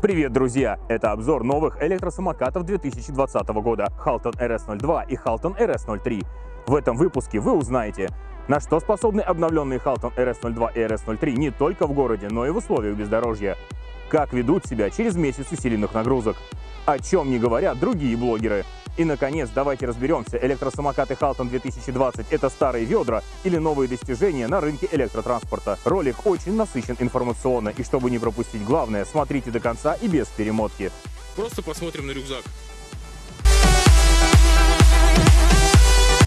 Привет, друзья! Это обзор новых электросамокатов 2020 года Halton RS02 и Halton RS03. В этом выпуске вы узнаете, на что способны обновленные Halton RS02 и RS03 не только в городе, но и в условиях бездорожья. Как ведут себя через месяц усиленных нагрузок. О чем не говорят другие блогеры. И, наконец, давайте разберемся, электросамокаты Halton 2020 — это старые ведра или новые достижения на рынке электротранспорта. Ролик очень насыщен информационно, и чтобы не пропустить главное, смотрите до конца и без перемотки. Просто посмотрим на рюкзак.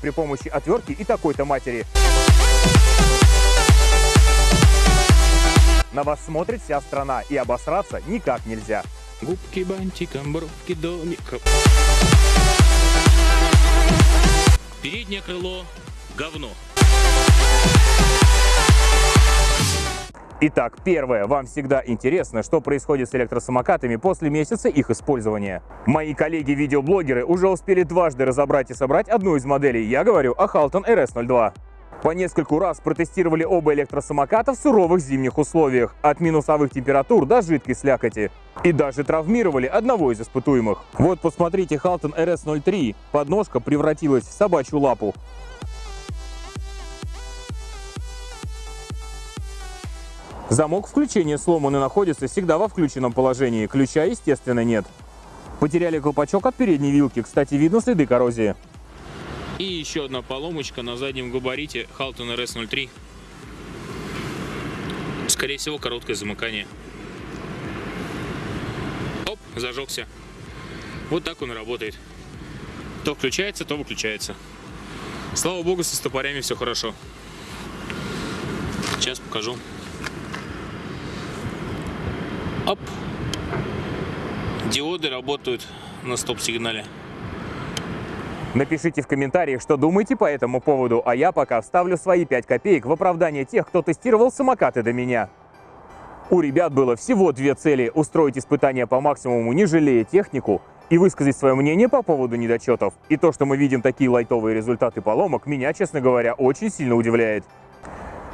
При помощи отвертки и такой-то матери. На вас смотрит вся страна, и обосраться никак нельзя. Губки бантиком, бровки домиком. Переднее крыло говно. Итак, первое. Вам всегда интересно, что происходит с электросамокатами после месяца их использования. Мои коллеги-видеоблогеры уже успели дважды разобрать и собрать одну из моделей. Я говорю о Halton RS02. По нескольку раз протестировали оба электросамоката в суровых зимних условиях, от минусовых температур до жидкой слякоти. И даже травмировали одного из испытуемых. Вот посмотрите, Halton RS03. Подножка превратилась в собачью лапу. Замок включения сломан и находится всегда во включенном положении. Ключа, естественно, нет. Потеряли колпачок от передней вилки. Кстати, видно следы коррозии. И еще одна поломочка на заднем габарите Halton RS03. Скорее всего, короткое замыкание. Оп, зажегся. Вот так он работает. То включается, то выключается. Слава богу, со стопорями все хорошо. Сейчас покажу. Оп. Диоды работают на стоп-сигнале. Напишите в комментариях, что думаете по этому поводу, а я пока вставлю свои 5 копеек в оправдание тех, кто тестировал самокаты до меня. У ребят было всего две цели – устроить испытания по максимуму, не жалея технику, и высказать свое мнение по поводу недочетов. И то, что мы видим такие лайтовые результаты поломок, меня, честно говоря, очень сильно удивляет.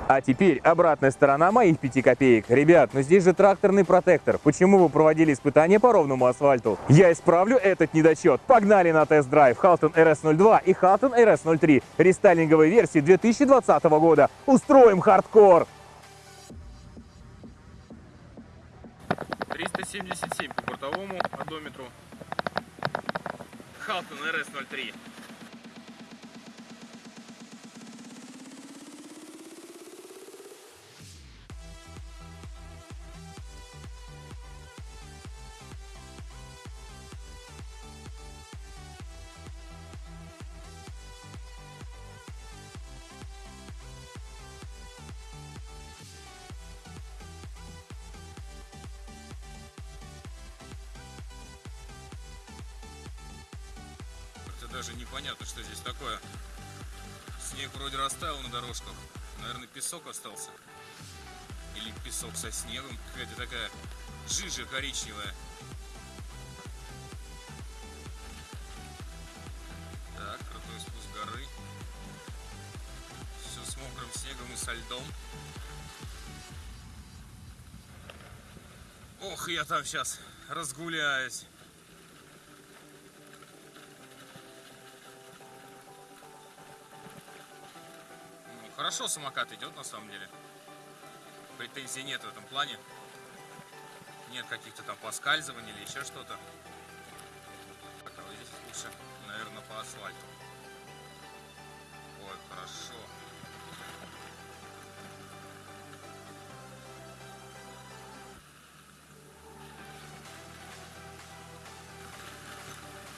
А теперь обратная сторона моих 5 копеек. Ребят, ну здесь же тракторный протектор. Почему вы проводили испытания по ровному асфальту? Я исправлю этот недочет. Погнали на тест-драйв Halten RS02 и Halten RS03 рестайлинговой версии 2020 года. Устроим хардкор! 377 по бортовому одометру. Halten RS03. Как-то даже непонятно, что здесь такое. Снег вроде растаял на дорожках. Наверное, песок остался. Или песок со снегом. Какая-то такая жижа коричневая. Так, крутой спуск горы. Все с мокрым снегом и со льдом. Ох, я там сейчас разгуляюсь. Хорошо самокат идет на самом деле. Претензий нет в этом плане. Нет каких-то там поскальзываний или еще что-то. Так, а вот здесь лучше, наверное, по асфальту. Ой, хорошо.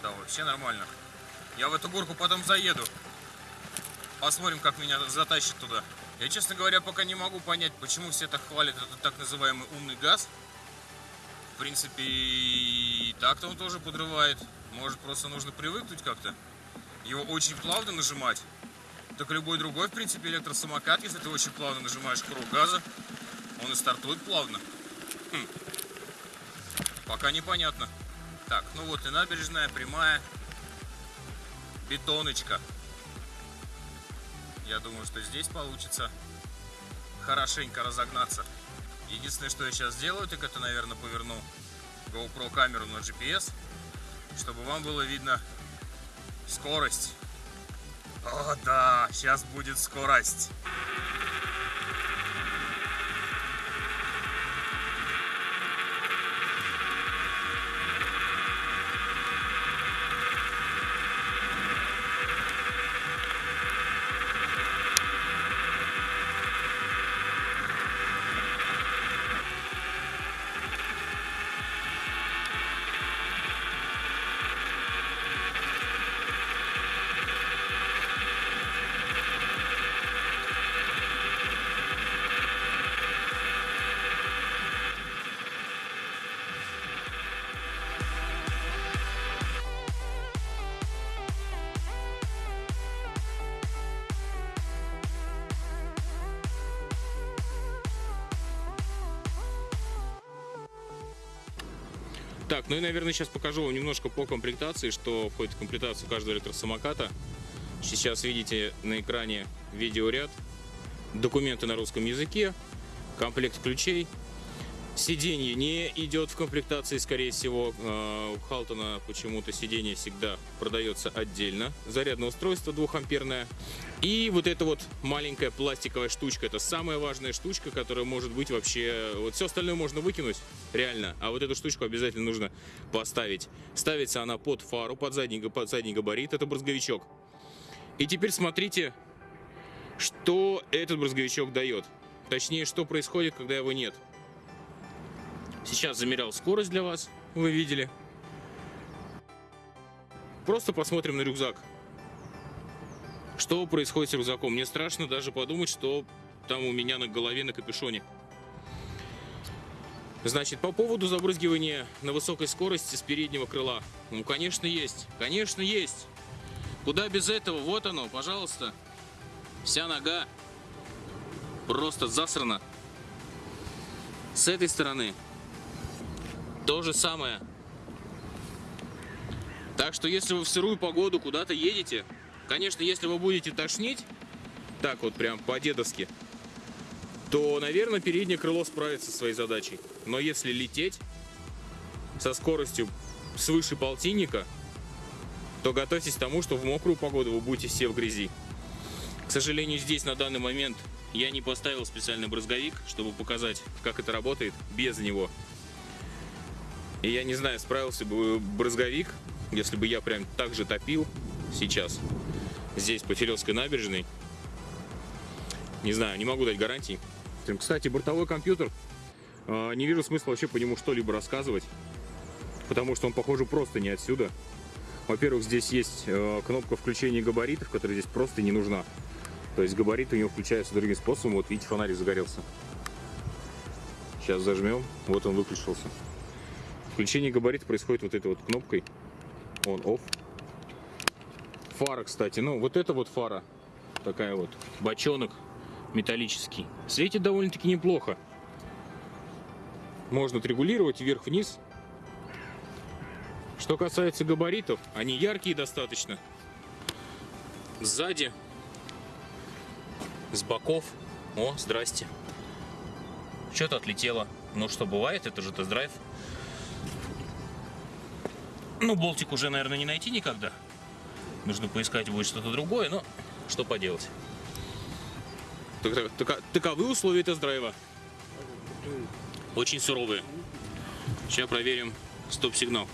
Да, вообще нормально. Я в эту горку потом заеду. Посмотрим, как меня затащит туда. Я, честно говоря, пока не могу понять, почему все так хвалят этот так называемый умный газ. В принципе, и так-то он тоже подрывает. Может, просто нужно привыкнуть как-то. Его очень плавно нажимать. Так любой другой, в принципе, электросамокат, если ты очень плавно нажимаешь курок газа, он и стартует плавно. Хм. Пока непонятно. Так, ну вот и набережная, прямая. Бетоночка. Я думаю, что здесь получится хорошенько разогнаться. Единственное, что я сейчас сделаю, так это, наверное, поверну GoPro камеру на GPS, чтобы вам было видно скорость. О, да, сейчас будет скорость. Ну и, наверное, сейчас покажу вам немножко по комплектации, что входит в комплектацию каждого электросамоката. Сейчас видите на экране видеоряд, документы на русском языке, комплект ключей. Сиденье не идет в комплектации, скорее всего. Э, У Халтона почему-то сиденье всегда продается отдельно. Зарядное устройство 2 амперное. И вот эта вот маленькая пластиковая штучка, это самая важная штучка, которая может быть вообще... Вот все остальное можно выкинуть, реально, а вот эту штучку обязательно нужно поставить. Ставится она под фару, под задний, под задний габарит, это брызговичок. И теперь смотрите, что этот брызговичок дает. Точнее, что происходит, когда его нет. Сейчас замерял скорость для вас, вы видели. Просто посмотрим на рюкзак. Что происходит с рюкзаком? Мне страшно даже подумать, что там у меня на голове на капюшоне. Значит, по поводу забрызгивания на высокой скорости с переднего крыла. Ну, конечно, есть. Конечно, есть. Куда без этого? Вот оно, пожалуйста. Вся нога просто засрана. С этой стороны то же самое. Так что, если вы в сырую погоду куда-то едете, конечно, если вы будете тошнить, так вот прям по-дедовски, то, наверное, переднее крыло справится со своей задачей. Но если лететь со скоростью свыше полтинника, то готовьтесь к тому, что в мокрую погоду вы будете все в грязи. К сожалению, здесь на данный момент я не поставил специальный брызговик, чтобы показать, как это работает без него. И я не знаю, справился бы брызговик, если бы я прям так же топил сейчас, здесь, по Филевской набережной. Не знаю, не могу дать гарантий. Кстати, бортовой компьютер, э, не вижу смысла вообще по нему что-либо рассказывать, потому что он, похоже, просто не отсюда. Во-первых, здесь есть э, кнопка включения габаритов, которая здесь просто не нужна. То есть габариты у него включаются другим способом. Вот видите, фонарик загорелся. Сейчас зажмем. Вот он выключился. Включение габарита происходит вот этой вот кнопкой. On-off. Фара, кстати. Ну, вот эта вот фара. Такая вот. Бочонок металлический. Светит довольно-таки неплохо. Можно отрегулировать вверх-вниз. Что касается габаритов, они яркие достаточно. Сзади, с боков. О, здрасте. Что-то отлетело. Ну что, бывает, это же тест-драйв. Ну, болтик уже, наверное, не найти никогда. Нужно поискать будет что-то другое, но что поделать. Таковы условия тест-драйва. Очень суровые. Сейчас проверим стоп-сигнал.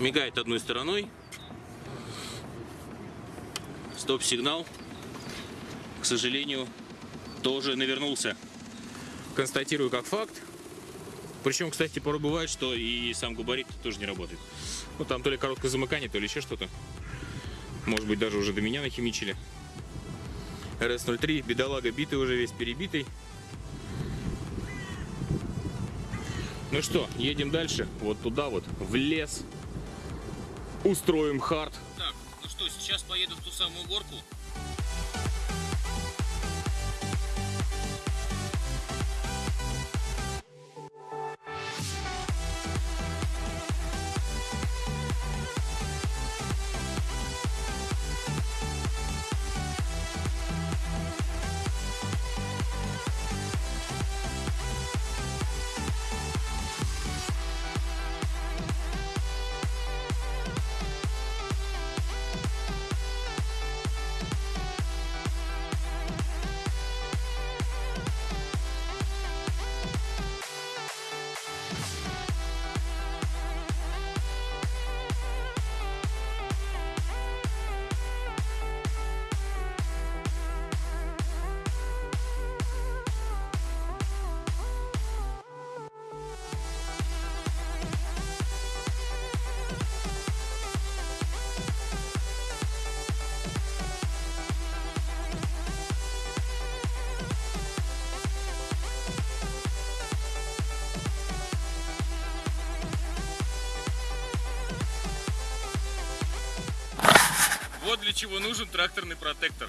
Мигает одной стороной. Стоп-сигнал, к сожалению, тоже навернулся. Констатирую как факт. Причем, кстати, порой бывает, что и сам габарит тоже не работает. Ну, там то ли короткое замыкание, то ли еще что-то. Может быть, даже уже до меня нахимичили. РС-03, бедолага битый уже весь перебитый. Ну что, едем дальше. Вот туда вот, в лес. Устроим хард. Так, ну что, сейчас поеду в ту самую горку. Чего нужен тракторный протектор.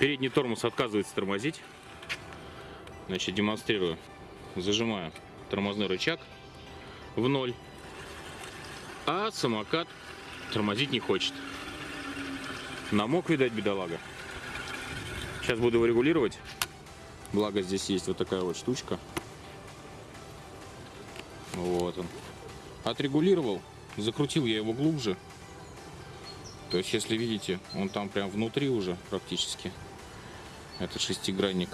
Передний тормоз отказывается тормозить. Значит, демонстрирую. Зажимаю тормозной рычаг в ноль. А самокат тормозить не хочет. Намок, видать, бедолага. Сейчас буду его регулировать. Благо здесь есть вот такая вот штучка. Вот он. Отрегулировал. Закрутил я его глубже. То есть, если видите, он там прям внутри уже практически. Это шестигранник.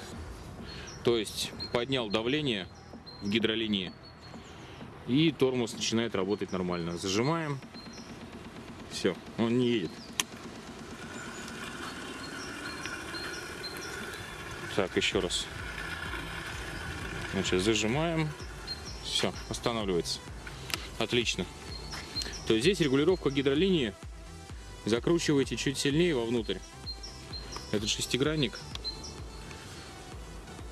То есть, поднял давление в гидролинии. И тормоз начинает работать нормально. Зажимаем. Все, он не едет. Так, еще раз. Значит, зажимаем. Все, останавливается. Отлично. То есть здесь регулировка гидролинии. Закручиваете чуть сильнее вовнутрь. Этот шестигранник.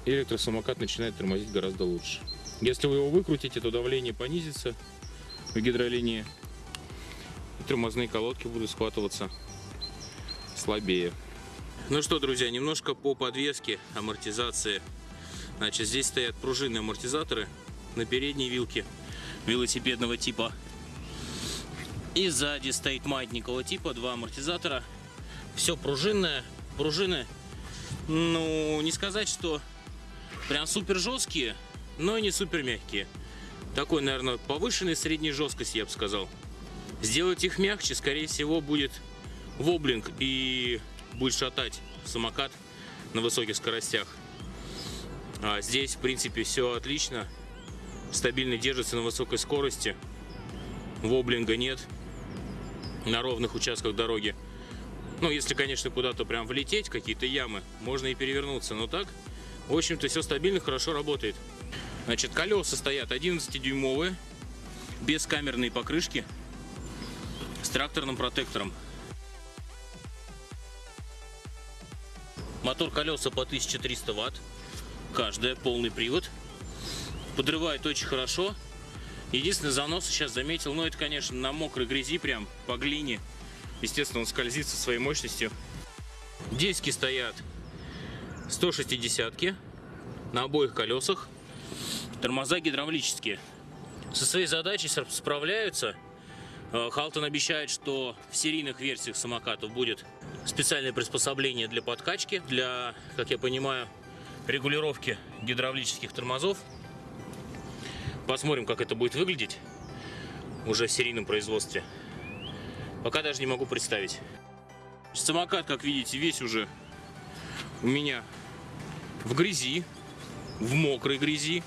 Электросамокат начинает тормозить гораздо лучше. Если вы его выкрутите, то давление понизится в гидролинии. И тормозные колодки будут схватываться слабее. Ну что, друзья, немножко по подвеске, амортизации. Значит, здесь стоят пружинные амортизаторы на передней вилке велосипедного типа. И сзади стоит маятникового типа, два амортизатора. Все пружинное. Пружины, ну, не сказать, что прям супер жесткие, но и не супер мягкие. Такой, наверное, повышенной средней жесткости, я бы сказал. Сделать их мягче, скорее всего, будет воблинг и будет шатать самокат на высоких скоростях. А здесь, в принципе, все отлично. Стабильно держится на высокой скорости. Воблинга нет на ровных участках дороги. Ну, если, конечно, куда-то прям влететь, какие-то ямы, можно и перевернуться. Но так, в общем-то, все стабильно, хорошо работает. Значит, колеса стоят 11-дюймовые, без камерной покрышки, с тракторным протектором. Мотор колеса по 1300 ватт. Каждая, полный привод. Подрывает очень хорошо. Единственный занос сейчас заметил, ну это, конечно, на мокрой грязи, прям по глине. Естественно, он скользит со своей мощностью. Диски стоят 160 на обоих колесах. Тормоза гидравлические. Со своей задачей справляются. Э, Халтон обещает, что в серийных версиях самокатов будет специальное приспособление для подкачки, для, как я понимаю, регулировки гидравлических тормозов. Посмотрим, как это будет выглядеть уже в серийном производстве. Пока даже не могу представить. Самокат, как видите, весь уже у меня в грязи, в мокрой грязи.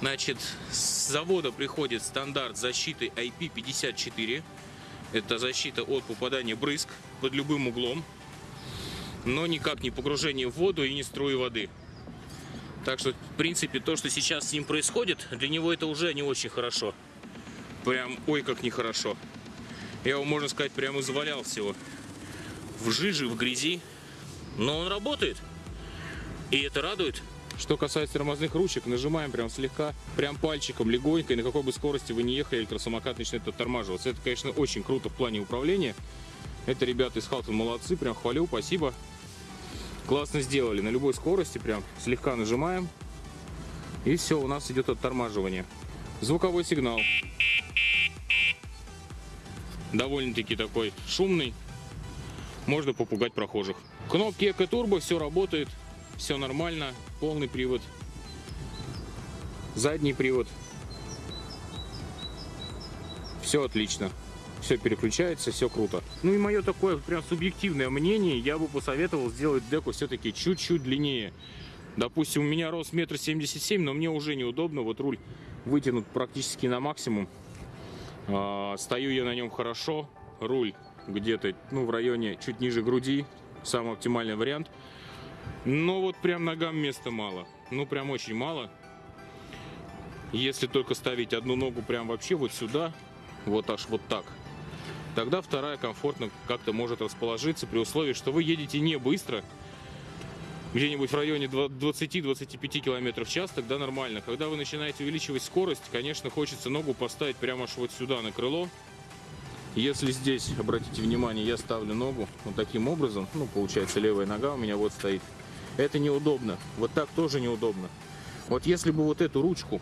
Значит, с завода приходит стандарт защиты IP54. Это защита от попадания брызг под любым углом. Но никак не погружение в воду и не струи воды. Так что, в принципе, то, что сейчас с ним происходит, для него это уже не очень хорошо. Прям, ой, как нехорошо. Я его, можно сказать, прямо завалял всего. В жиже, в грязи. Но он работает. И это радует. Что касается тормозных ручек, нажимаем прям слегка, прям пальчиком, легонько, и на какой бы скорости вы не ехали, электросамокат начинает оттормаживаться. Это, конечно, очень круто в плане управления. Это ребята из Халтон молодцы, прям хвалю, спасибо. Классно сделали, на любой скорости прям слегка нажимаем, и все, у нас идет оттормаживание. Звуковой сигнал. Довольно-таки такой шумный, можно попугать прохожих. Кнопки Эко Турбо, все работает, все нормально, полный привод, задний привод, все отлично, все переключается, все круто. Ну и мое такое прям субъективное мнение, я бы посоветовал сделать деку все-таки чуть-чуть длиннее. Допустим, у меня рост метр семьдесят семь, но мне уже неудобно, вот руль вытянут практически на максимум. А, стою я на нем хорошо, руль где-то ну, в районе чуть ниже груди, самый оптимальный вариант. Но вот прям ногам места мало. Ну прям очень мало. Если только ставить одну ногу прям вообще вот сюда, вот аж вот так, тогда вторая комфортно как-то может расположиться при условии, что вы едете не быстро, где-нибудь в районе 20-25 км в час, тогда нормально. Когда вы начинаете увеличивать скорость, конечно, хочется ногу поставить прямо аж вот сюда на крыло, Если здесь, обратите внимание, я ставлю ногу вот таким образом, ну, получается, левая нога у меня вот стоит, это неудобно. Вот так тоже неудобно. Вот если бы вот эту ручку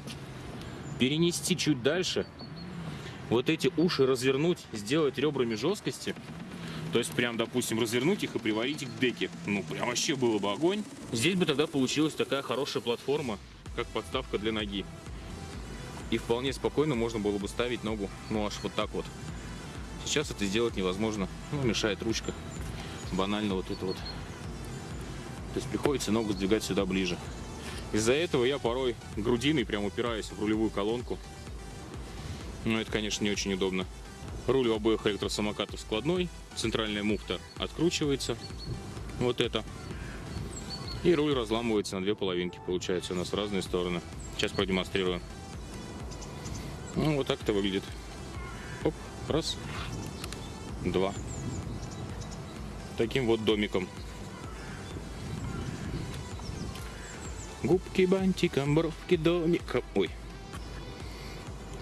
перенести чуть дальше, вот эти уши развернуть, сделать ребрами жесткости, то есть прям, допустим, развернуть их и приварить их к деке. Ну, прям вообще было бы огонь. Здесь бы тогда получилась такая хорошая платформа, как подставка для ноги. И вполне спокойно можно было бы ставить ногу, ну, аж вот так вот. Сейчас это сделать невозможно. Ну, мешает ручка. Банально вот это вот. То есть приходится ногу сдвигать сюда ближе. Из-за этого я порой грудиной прям упираюсь в рулевую колонку. Но это, конечно, не очень удобно. Руль у обоих электросамокатов складной. Центральная муфта откручивается. Вот это. И руль разламывается на две половинки, получается, у нас в разные стороны. Сейчас продемонстрирую. Ну, вот так это выглядит. Раз, два. Таким вот домиком. Губки бантиком, бровки домиком. Ой,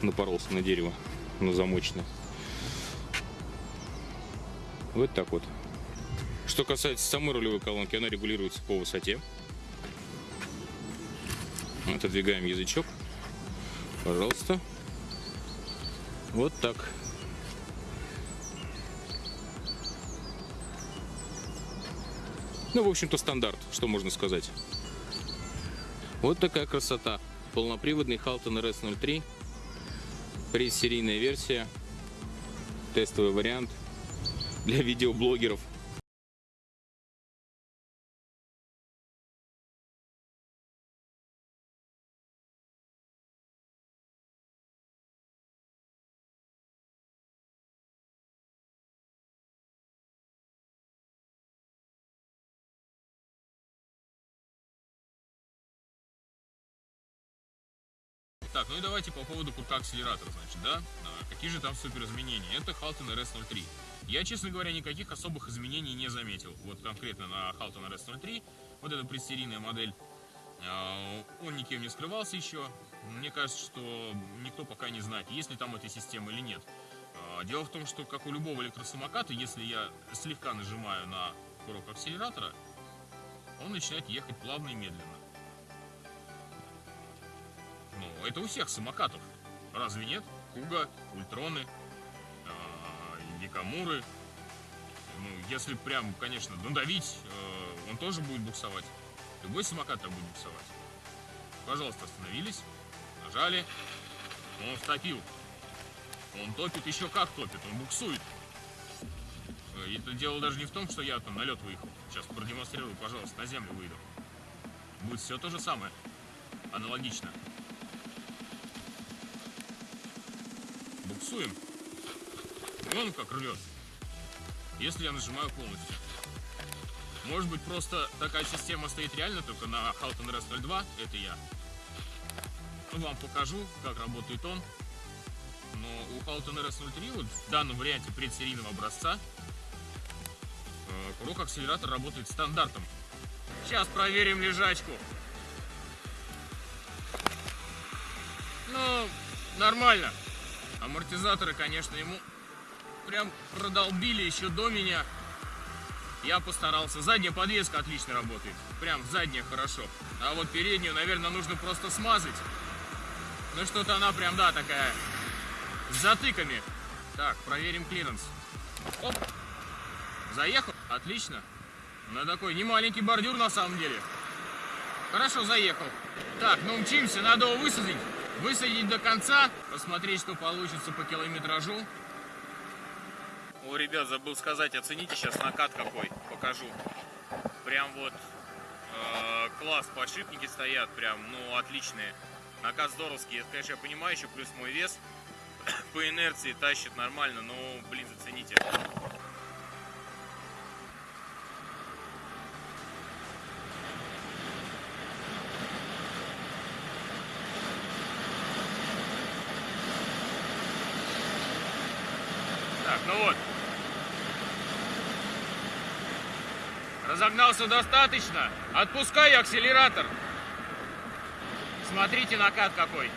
напоролся на дерево, на замочное. Вот так вот. Что касается самой рулевой колонки, она регулируется по высоте. Отодвигаем язычок. Пожалуйста. Вот так. Ну, в общем-то, стандарт, что можно сказать. Вот такая красота. Полноприводный Halton RS03. Предсерийная версия. Тестовый вариант для видеоблогеров. Ну и давайте по поводу курка акселератора, значит, да? А, какие же там супер изменения? Это Halton RS03. Я, честно говоря, никаких особых изменений не заметил. Вот конкретно на Halton RS03, вот эта предсерийная модель, а, он никем не скрывался еще. Мне кажется, что никто пока не знает, есть ли там эта система или нет. А, дело в том, что, как у любого электросамоката, если я слегка нажимаю на курок акселератора, он начинает ехать плавно и медленно. Ну, это у всех самокатов. Разве нет? Куга, Ультроны, э, Якамуры. Ну, если прям, конечно, надавить, э, он тоже будет буксовать. Любой самокат так будет буксовать. Пожалуйста, остановились, нажали. Он втопил. Он топит еще как топит, он буксует. Э, и это дело даже не в том, что я там на лед выехал. Сейчас продемонстрирую, пожалуйста, на землю выйду. Будет все то же самое. Аналогично. Буксуем. И он как рвет. Если я нажимаю полностью. Может быть просто такая система стоит реально только на Halton RS 02. Это я. Вам покажу, как работает он. Но у Halton RS 03 вот в данном варианте предсерийного образца э, курок акселератор работает стандартом. Сейчас проверим лежачку. Ну, нормально. Амортизаторы, конечно, ему прям продолбили еще до меня. Я постарался. Задняя подвеска отлично работает. Прям задняя хорошо. А вот переднюю, наверное, нужно просто смазать. Ну что-то она прям, да, такая с затыками. Так, проверим клиренс. Оп. Заехал? Отлично. На такой немаленький бордюр на самом деле. Хорошо, заехал. Так, ну мчимся, надо его высадить высадить до конца, посмотреть, что получится по километражу. О, ребят, забыл сказать, оцените сейчас накат какой, покажу. Прям вот э, класс, подшипники стоят, прям, ну, отличные. Накат здоровский, это, конечно, я понимаю, еще плюс мой вес по инерции тащит нормально, но, блин, зацените. Ну вот. Разогнался достаточно. Отпускаю акселератор. Смотрите накат какой.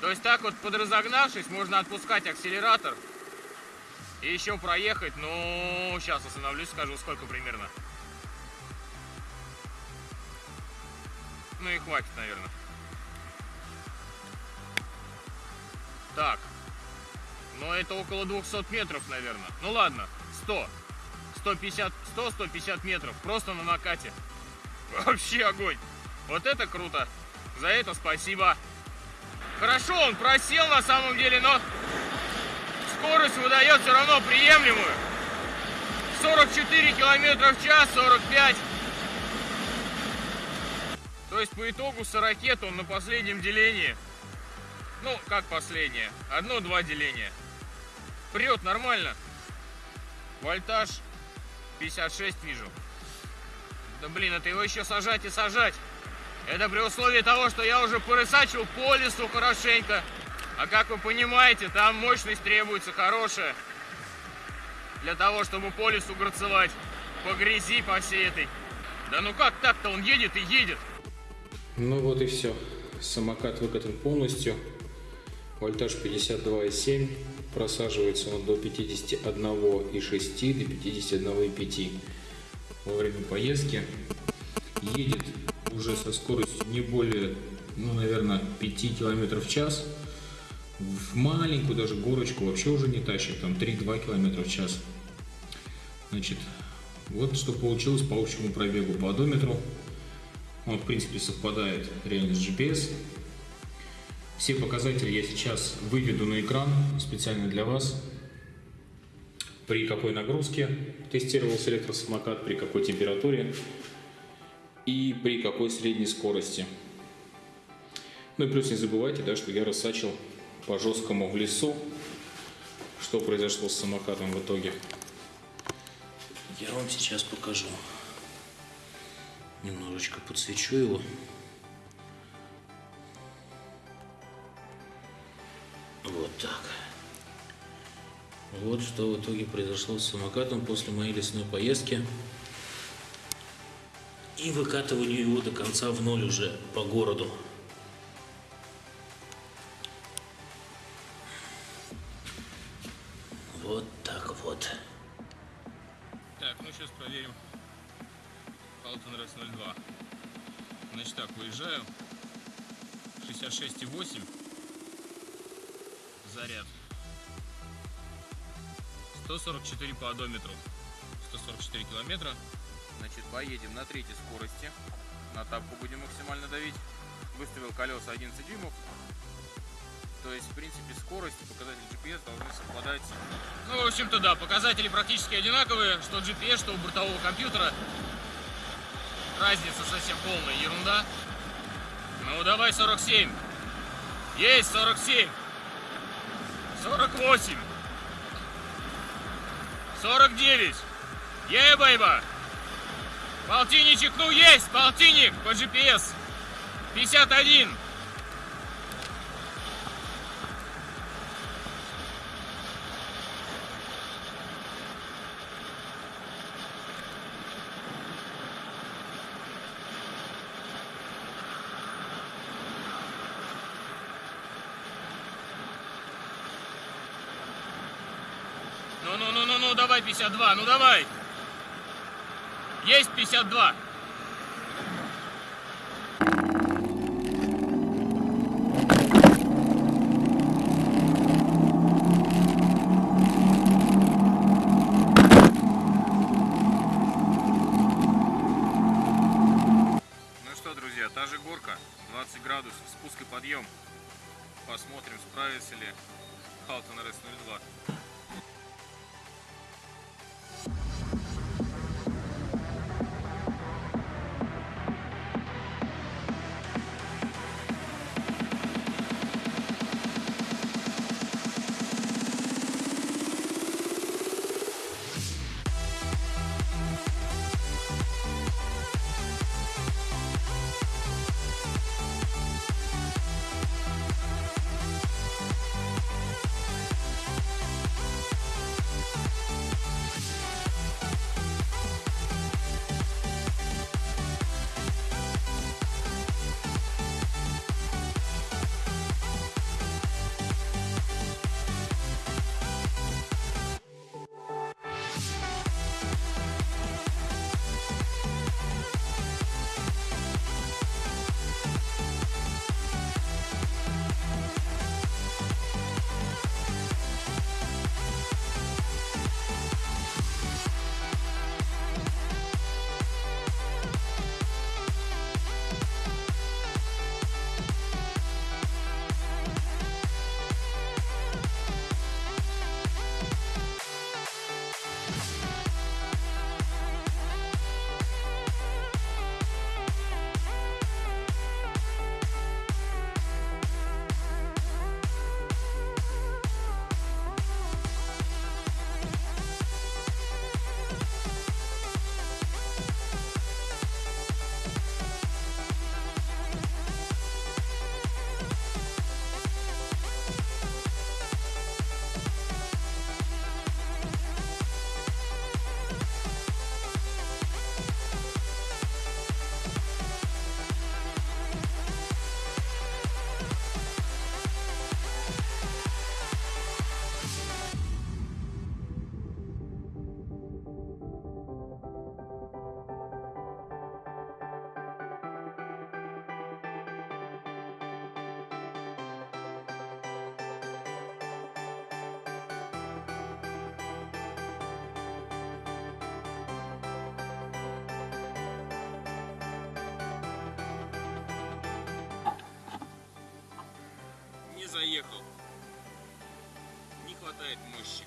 То есть так вот подразогнавшись, можно отпускать акселератор и еще проехать, ну, сейчас остановлюсь, скажу, сколько примерно. Ну и хватит, наверное. Так. Но это около 200 метров, наверное. Ну ладно, 100. 150, 100-150 метров. Просто на накате. Вообще огонь. Вот это круто. За это спасибо. Хорошо, он просел на самом деле, но скорость выдает все равно приемлемую. 44 километра в час, 45. То есть по итогу 40 он на последнем делении. Ну, как последнее? Одно-два деления. Прет нормально. Вольтаж 56 вижу. Да блин, это его еще сажать и сажать. Это при условии того, что я уже порысачил по лесу хорошенько. А как вы понимаете, там мощность требуется хорошая. Для того, чтобы по лесу грацевать. По грязи, по всей этой. Да ну как так-то он едет и едет. Ну вот и все. Самокат выкатан полностью. Вольтаж 52,7. Просаживается он до 51,6 до 51,5 во время поездки. Едет уже со скоростью не более, ну, наверное, 5 км в час. В маленькую даже горочку вообще уже не тащит, там 3-2 км в час. Значит, вот что получилось по общему пробегу по одометру. Он, в принципе, совпадает реально с GPS. Все показатели я сейчас выведу на экран специально для вас. При какой нагрузке тестировался электросамокат, при какой температуре и при какой средней скорости. Ну и плюс не забывайте, да, что я рассачил по жесткому в лесу, что произошло с самокатом в итоге. Я вам сейчас покажу. Немножечко подсвечу его. Вот так. Вот что в итоге произошло с самокатом после моей лесной поездки. И выкатыванию его до конца в ноль уже по городу. 144 по одометру. 144 километра. Значит, поедем на третьей скорости. На тапку будем максимально давить. Выставил колеса 11 дюймов. То есть, в принципе, скорость и показатели GPS должны совпадать. Ну, в общем-то, да, показатели практически одинаковые, что GPS, что у бортового компьютера. Разница совсем полная ерунда. Ну, давай 47. Есть 47. 48. 49. Ей, бейба. Полтинничек, ну есть, полтинник по GPS. 51. Ну-ну-ну-ну-ну, давай 52, ну давай. Есть 52. Ну та же горка, 20 градусов, спуск и подъем. Посмотрим, справится ли Халтон RS-02. заехал. Не хватает мощи.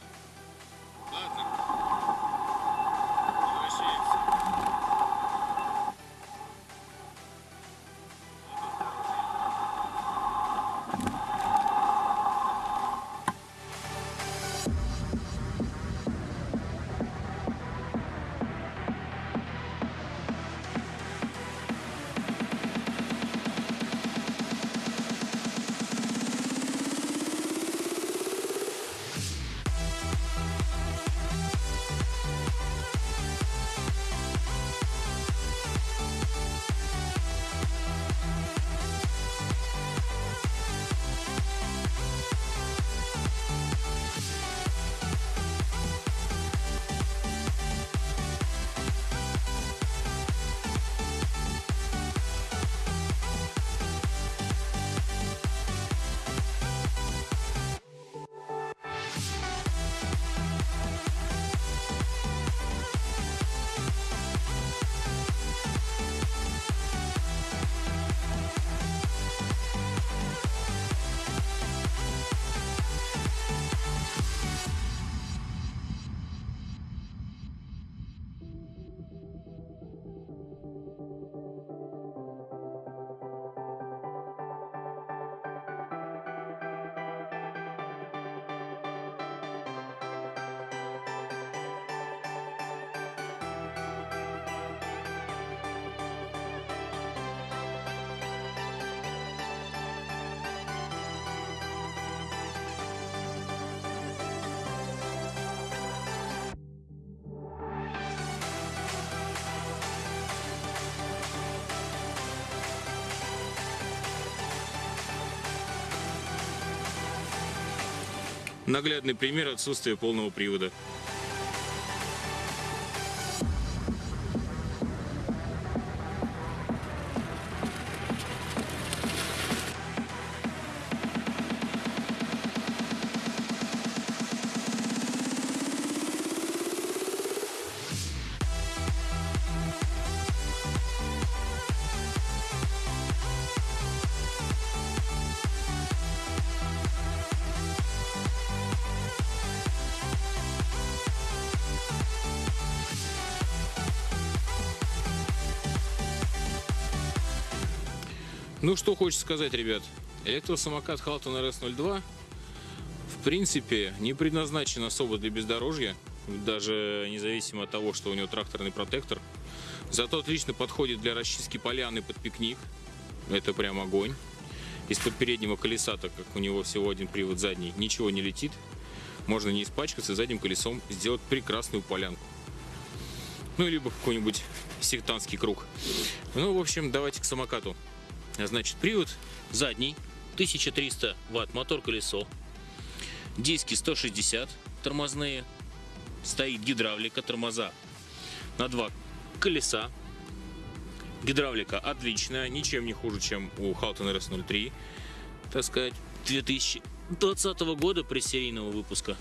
Наглядный пример отсутствия полного привода. Ну что хочется сказать, ребят. Электросамокат Halton RS02 в принципе не предназначен особо для бездорожья, даже независимо от того, что у него тракторный протектор. Зато отлично подходит для расчистки поляны под пикник. Это прям огонь. Из-под переднего колеса, так как у него всего один привод задний, ничего не летит. Можно не испачкаться задним колесом, сделать прекрасную полянку. Ну, либо какой-нибудь сектантский круг. Ну, в общем, давайте к самокату. Значит, привод задний, 1300 ватт, мотор-колесо, диски 160 тормозные, стоит гидравлика, тормоза на два колеса. Гидравлика отличная, ничем не хуже, чем у Halton RS03, так сказать, 2020 года пресерийного выпуска.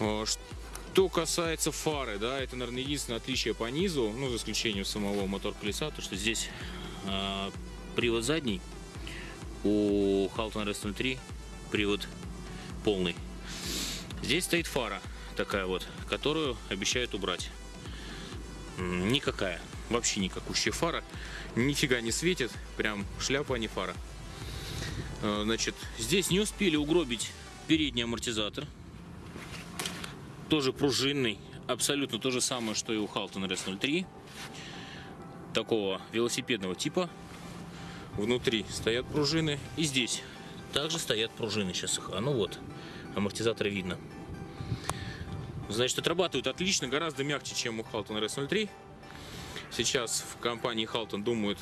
А, Что касается фары, да, это, наверное, единственное отличие по низу, ну, за исключением самого мотор-колеса, то, что здесь привод задний, у Halton RS03 привод полный. Здесь стоит фара такая вот, которую обещают убрать. Никакая, вообще никакущая фара, нифига не светит, прям шляпа, а не фара. А, Значит, здесь не успели угробить передний амортизатор, тоже пружинный, абсолютно то же самое, что и у Halton RS03 такого велосипедного типа. Внутри стоят пружины. И здесь также стоят пружины. Сейчас их... А ну вот, амортизаторы видно. Значит, отрабатывают отлично, гораздо мягче, чем у Halton RS03. Сейчас в компании Halton думают,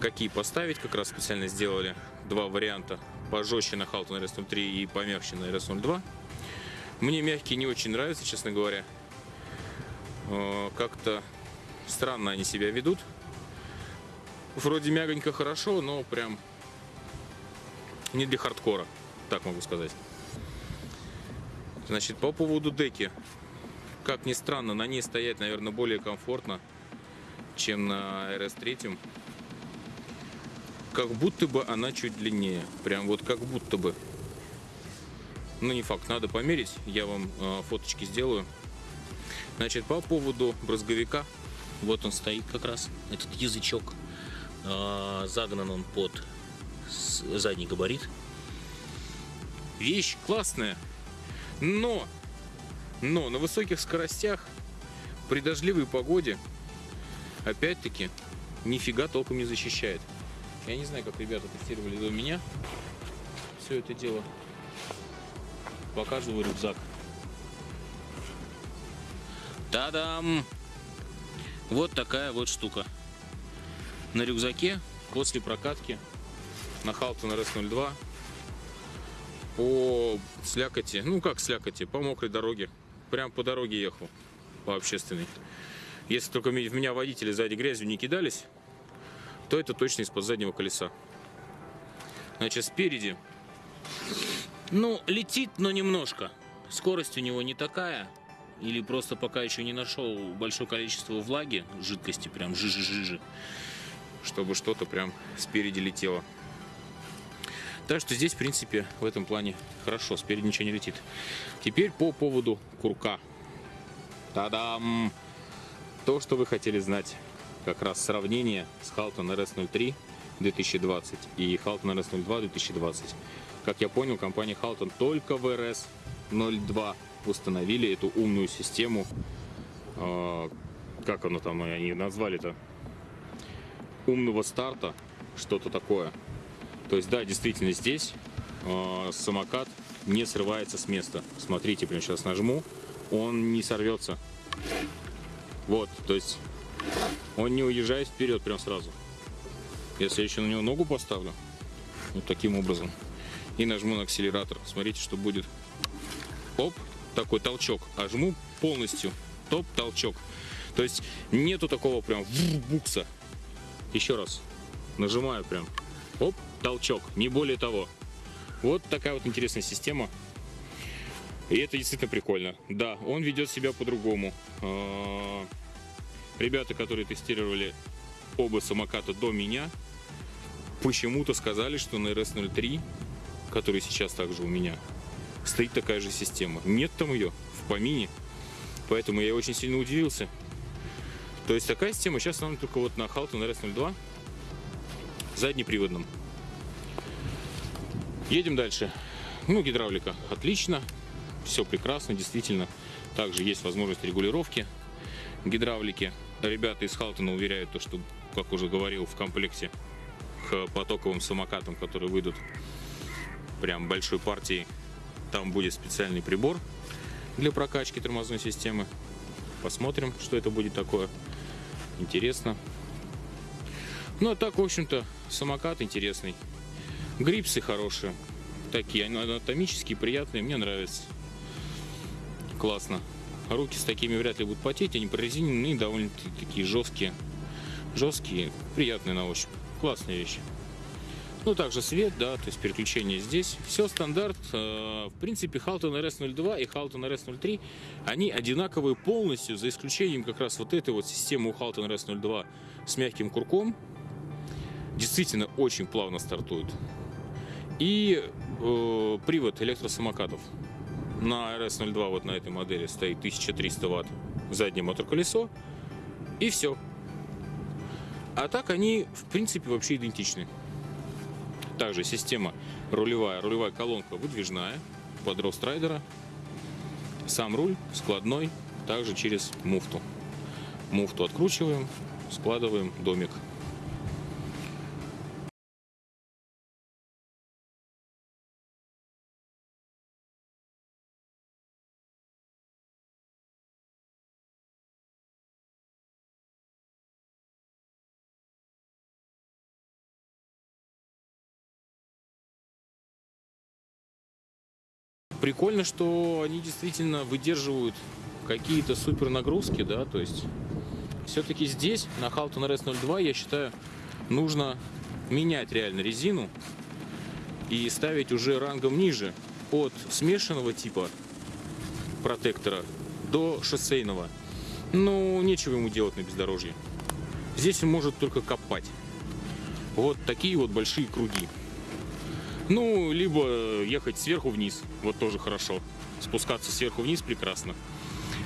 какие поставить. Как раз специально сделали два варианта. Пожестче на Halton RS03 и помягче на RS02. Мне мягкие не очень нравятся, честно говоря. Э, Как-то странно они себя ведут. Вроде мягонько хорошо, но прям не для хардкора, так могу сказать. Значит, по поводу деки. Как ни странно, на ней стоять, наверное, более комфортно, чем на RS3. Как будто бы она чуть длиннее. Прям вот как будто бы. Ну, не факт, надо померить. Я вам э, фоточки сделаю. Значит, по поводу брызговика. Вот он стоит как раз, этот язычок. Э, загнан он под задний габарит. Вещь классная. Но, но на высоких скоростях, при дождливой погоде, опять-таки, нифига толком не защищает. Я не знаю, как ребята тестировали до меня все это дело. Показываю рюкзак. Та-дам! Вот такая вот штука. На рюкзаке после прокатки на Халтон RS02 по слякоти, ну как слякоти, по мокрой дороге. Прям по дороге ехал, по общественной. Если только в меня водители сзади грязью не кидались, то это точно из-под заднего колеса. Значит, спереди, ну, летит, но немножко. Скорость у него не такая, или просто пока еще не нашел большое количество влаги, жидкости, прям жижи-жижи, чтобы что-то прям спереди летело. Так что здесь, в принципе, в этом плане хорошо, спереди ничего не летит. Теперь по поводу курка. Та-дам! То, что вы хотели знать. Как раз сравнение с Halton RS03 2020 и Halton RS02 2020. Как я понял, компания Halton только в RS02 установили эту умную систему. э, как оно там, они назвали-то? Умного старта, что-то такое. То есть, да, действительно здесь э, самокат не срывается с места. Смотрите, прямо сейчас нажму, он не сорвется. Вот, то есть он не уезжает вперед прям сразу. Если я еще на него ногу поставлю, вот таким образом, и нажму на акселератор, смотрите, что будет. Такой толчок, а жму полностью, топ, толчок. То есть нету такого прям букса. Еще раз, нажимаю прям, оп, толчок, не более того. Вот такая вот интересная система. И это действительно прикольно. Да, он ведет себя по-другому. А, Ребята, которые тестировали оба самоката до меня, почему-то сказали, что на RS03, который сейчас также у меня, стоит такая же система. Нет там ее в помине. Поэтому я очень сильно удивился. То есть такая система сейчас нам только вот на Halton RS02 заднеприводном. Едем дальше. Ну, гидравлика отлично. Все прекрасно, действительно. Также есть возможность регулировки гидравлики. Ребята из Халтона уверяют, то, что, как уже говорил, в комплекте к потоковым самокатам, которые выйдут прям большой партии, там будет специальный прибор для прокачки тормозной системы. Посмотрим, что это будет такое. Интересно. Ну, а так, в общем-то, самокат интересный. Грипсы хорошие. Такие, анатомические, приятные, мне нравятся. Классно. Руки с такими вряд ли будут потеть, они прорезиненные, довольно такие жесткие. Жесткие, приятные на ощупь. Классная вещь. Ну, также свет, да, то есть переключение здесь. Все стандарт. Э, В принципе, Halton RS02 и Halton RS03, они одинаковые полностью, за исключением как раз вот этой вот системы у Halton RS02 с мягким курком. Действительно, очень плавно стартует. И э, привод электросамокатов. На RS02 вот на этой модели стоит 1300 ватт заднее мотор-колесо. И все. А так они, в принципе, вообще идентичны. Также система рулевая, рулевая колонка выдвижная под рост райдера. Сам руль складной, также через муфту. Муфту откручиваем, складываем домик. Прикольно, что они действительно выдерживают какие-то супер нагрузки, да, то есть все-таки здесь, на Halton RS02, я считаю, нужно менять реально резину и ставить уже рангом ниже от смешанного типа протектора до шоссейного. Ну, нечего ему делать на бездорожье. Здесь он может только копать. Вот такие вот большие круги. Ну, либо ехать сверху вниз, вот тоже хорошо. Спускаться сверху вниз прекрасно.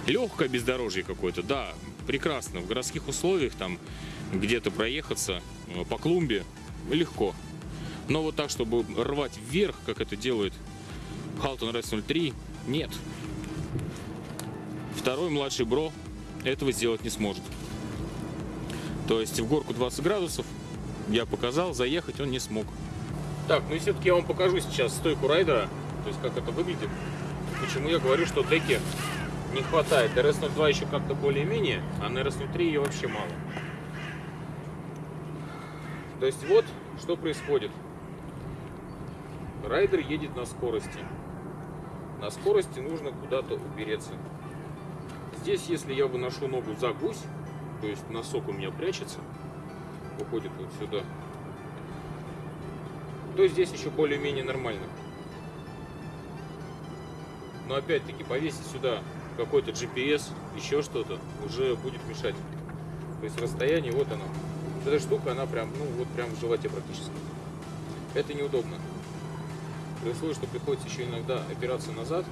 Легкое бездорожье какое-то, да, прекрасно. В городских условиях там где-то проехаться э, по клумбе легко. Но вот так, чтобы рвать вверх, как это делает Halton RS 03, нет. Второй младший бро этого сделать не сможет. То есть в горку 20 градусов я показал, заехать он не смог. Так, ну и все-таки я вам покажу сейчас стойку райдера, то есть как это выглядит. Почему я говорю, что деки не хватает. RS02 еще как-то более-менее, а на RS03 ее вообще мало. То есть вот что происходит. Райдер едет на скорости. На скорости нужно куда-то упереться. Здесь, если я выношу ногу за гусь, то есть носок у меня прячется, выходит вот сюда, то здесь еще более-менее нормально. Но опять-таки повесить сюда какой-то GPS, еще что-то, уже будет мешать. То есть расстояние, вот оно. Эта штука, она прям, ну вот прям в животе практически. Это неудобно. При условии, что приходится еще иногда опираться назад,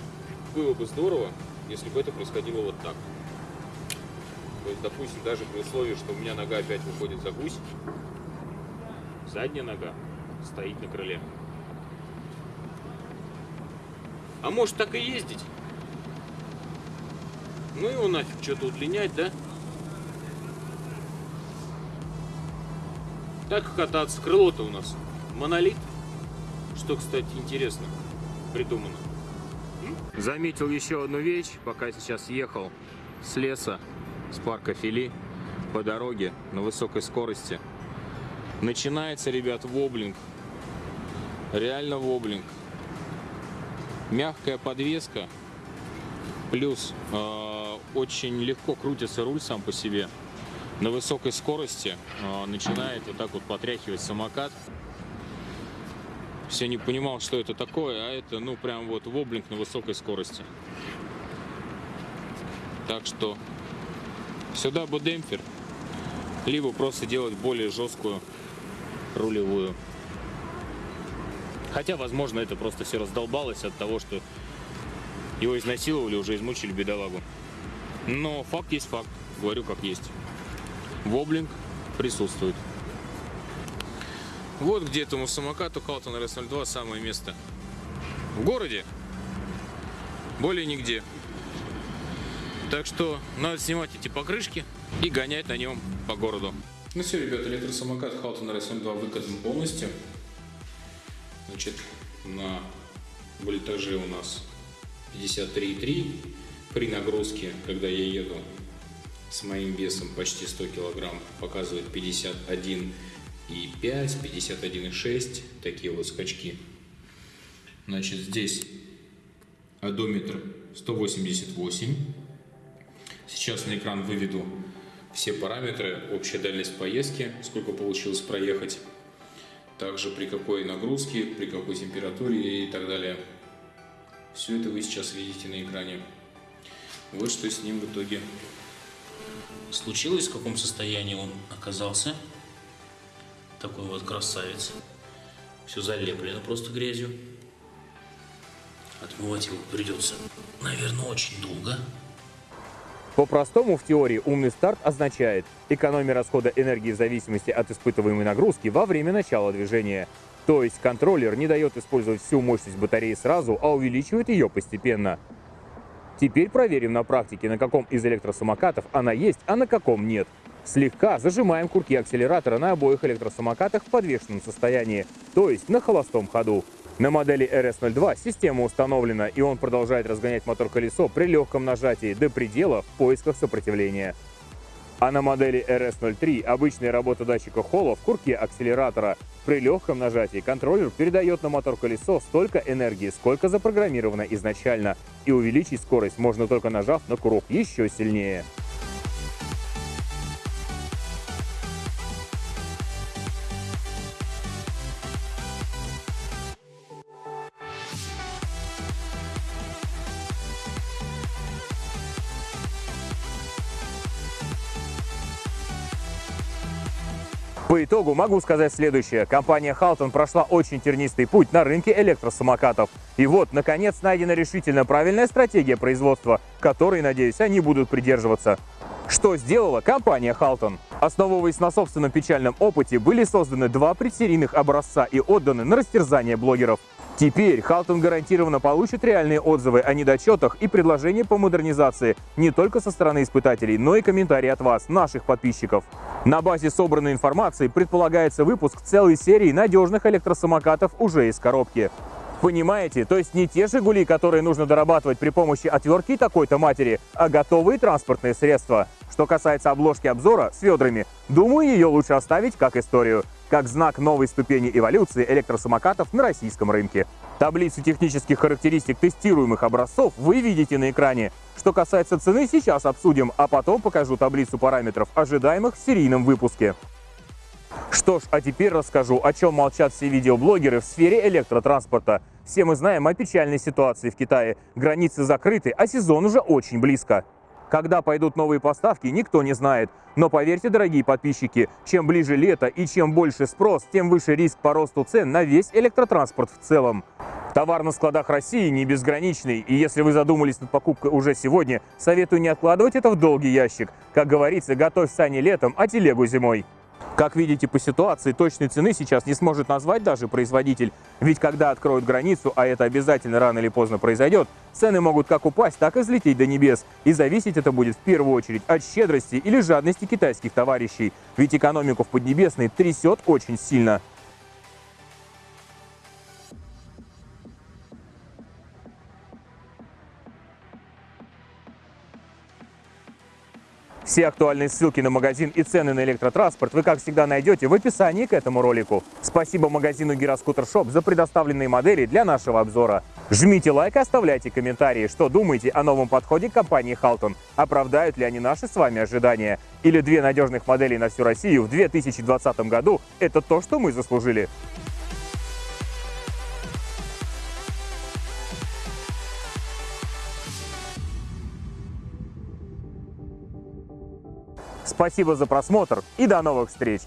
было бы здорово, если бы это происходило вот так. То есть, допустим, даже при условии, что у меня нога опять выходит за гусь, задняя нога стоит на крыле. А может так и ездить? Ну его нафиг что-то удлинять, да? Так кататься. Крыло-то у нас монолит. Что, кстати, интересно придумано. Заметил еще одну вещь, пока сейчас ехал с леса, с парка Фили, по дороге на высокой скорости. Начинается, ребят, воблинг. Реально воблинг. Мягкая подвеска, плюс э, очень легко крутится руль сам по себе. На высокой скорости э, начинает вот так вот потряхивать самокат. Все не понимал, что это такое, а это, ну, прям вот воблинг на высокой скорости. Так что сюда бы демпфер, либо просто делать более жесткую рулевую. Хотя, возможно, это просто все раздолбалось от того, что его изнасиловали, уже измучили бедолагу. Но факт есть факт, говорю как есть. Воблинг присутствует. Вот где этому самокату Халтон RS02 самое место. В городе. Более нигде. Так что надо снимать эти покрышки и гонять на нем по городу. Ну все, ребята, электросамокат Халтон RS02 выкатан полностью. Значит, на вольтаже у нас 53,3. При нагрузке, когда я еду с моим весом почти 100 килограмм, показывает 51 и 5, 51,6, такие вот скачки. Значит, здесь одометр 188. Сейчас на экран выведу все параметры, общая дальность поездки, сколько получилось проехать, также при какой нагрузке, при какой температуре и так далее. Все это вы сейчас видите на экране. Вот что с ним в итоге случилось, в каком состоянии он оказался такой вот красавец. Все залеплено просто грязью. Отмывать его придется, наверное, очень долго. По-простому, в теории, умный старт означает экономия расхода энергии в зависимости от испытываемой нагрузки во время начала движения. То есть контроллер не дает использовать всю мощность батареи сразу, а увеличивает ее постепенно. Теперь проверим на практике, на каком из электросамокатов она есть, а на каком нет. Слегка зажимаем курки акселератора на обоих электросамокатах в подвешенном состоянии, то есть на холостом ходу. На модели RS02 система установлена, и он продолжает разгонять мотор-колесо при легком нажатии до предела в поисках сопротивления. А на модели RS03 обычная работа датчика холла в курке акселератора. При легком нажатии контроллер передает на мотор-колесо столько энергии, сколько запрограммировано изначально, и увеличить скорость можно только нажав на курок еще сильнее. По итогу могу сказать следующее. Компания Halton прошла очень тернистый путь на рынке электросамокатов. И вот, наконец, найдена решительно правильная стратегия производства, которой, надеюсь, они будут придерживаться. Что сделала компания Halton? Основываясь на собственном печальном опыте, были созданы два предсерийных образца и отданы на растерзание блогеров. Теперь Халтон гарантированно получит реальные отзывы о недочетах и предложения по модернизации не только со стороны испытателей, но и комментарии от вас, наших подписчиков. На базе собранной информации предполагается выпуск целой серии надежных электросамокатов уже из коробки. Понимаете? То есть не те «Жигули», которые нужно дорабатывать при помощи отвертки такой-то матери, а готовые транспортные средства. Что касается обложки обзора с ведрами, думаю, ее лучше оставить как историю, как знак новой ступени эволюции электросамокатов на российском рынке. Таблицу технических характеристик тестируемых образцов вы видите на экране. Что касается цены, сейчас обсудим, а потом покажу таблицу параметров, ожидаемых в серийном выпуске. Что ж, а теперь расскажу, о чем молчат все видеоблогеры в сфере электротранспорта. Все мы знаем о печальной ситуации в Китае. Границы закрыты, а сезон уже очень близко. Когда пойдут новые поставки, никто не знает. Но поверьте, дорогие подписчики, чем ближе лето и чем больше спрос, тем выше риск по росту цен на весь электротранспорт в целом. Товар на складах России не безграничный, и если вы задумались над покупкой уже сегодня, советую не откладывать это в долгий ящик. Как говорится, готовь сани летом, а телегу зимой. Как видите по ситуации, точной цены сейчас не сможет назвать даже производитель. Ведь когда откроют границу, а это обязательно рано или поздно произойдет, цены могут как упасть, так и взлететь до небес. И зависеть это будет в первую очередь от щедрости или жадности китайских товарищей. Ведь экономику в Поднебесной трясет очень сильно. Все актуальные ссылки на магазин и цены на электротранспорт вы, как всегда, найдете в описании к этому ролику. Спасибо магазину Гироскутер Шоп за предоставленные модели для нашего обзора. Жмите лайк и оставляйте комментарии, что думаете о новом подходе компании Halton. Оправдают ли они наши с вами ожидания? Или две надежных модели на всю Россию в 2020 году – это то, что мы заслужили? Спасибо за просмотр и до новых встреч!